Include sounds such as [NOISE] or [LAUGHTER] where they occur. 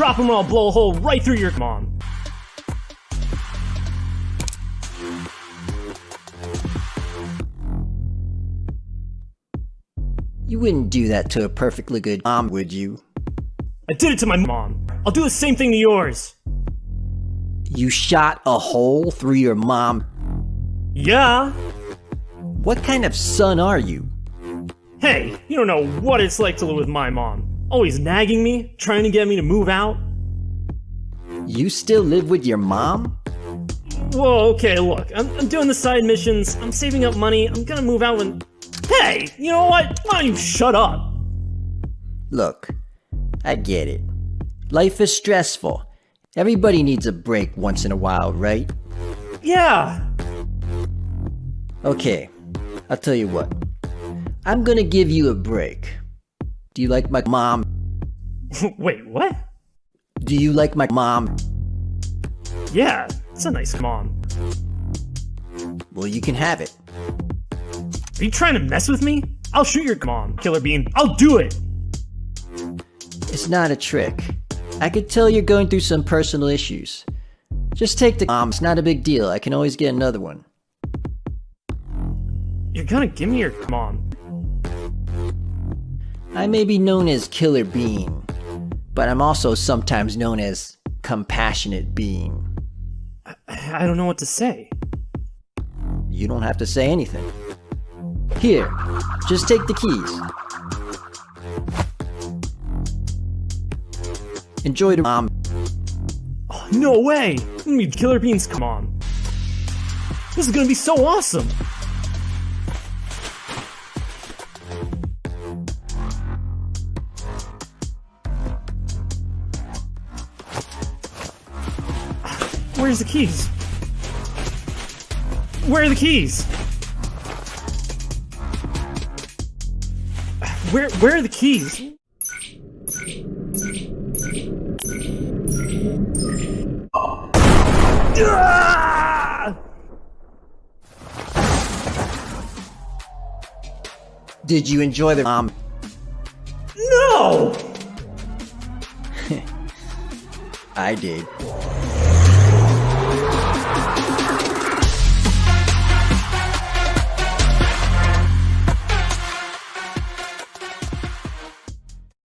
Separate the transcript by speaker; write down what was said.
Speaker 1: Drop them or I'll blow a hole right through your mom.
Speaker 2: You wouldn't do that to a perfectly good mom, would you?
Speaker 1: I did it to my mom. I'll do the same thing to yours.
Speaker 2: You shot a hole through your mom?
Speaker 1: Yeah.
Speaker 2: What kind of son are you?
Speaker 1: Hey, you don't know what it's like to live with my mom. Oh, Always nagging me, trying to get me to move out.
Speaker 2: You still live with your mom?
Speaker 1: Whoa, okay, look, I'm, I'm doing the side missions, I'm saving up money, I'm gonna move out when... Hey, you know what? Why don't you shut up?
Speaker 2: Look, I get it. Life is stressful. Everybody needs a break once in a while, right?
Speaker 1: Yeah.
Speaker 2: Okay, I'll tell you what. I'm gonna give you a break. Do you like my mom? [LAUGHS]
Speaker 1: Wait, what?
Speaker 2: Do you like my mom?
Speaker 1: Yeah, it's a nice mom.
Speaker 2: Well, you can have it.
Speaker 1: Are you trying to mess with me? I'll shoot your mom, Killer Bean. I'll do it!
Speaker 2: It's not a trick. I could tell you're going through some personal issues. Just take the mom, it's not a big deal. I can always get another one.
Speaker 1: You're gonna give me your mom.
Speaker 2: I may be known as Killer Bean, but I'm also sometimes known as Compassionate Bean.
Speaker 1: I, I don't know what to say.
Speaker 2: You don't have to say anything. Here, just take the keys. Enjoy the mom.
Speaker 1: Oh, no way! I'm Killer Bean's come on. This is gonna be so awesome! Where's the keys? Where are the keys? Where where are the keys?
Speaker 2: Did you enjoy the mom?
Speaker 1: No! [LAUGHS]
Speaker 2: I did.